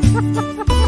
哈哈哈哈。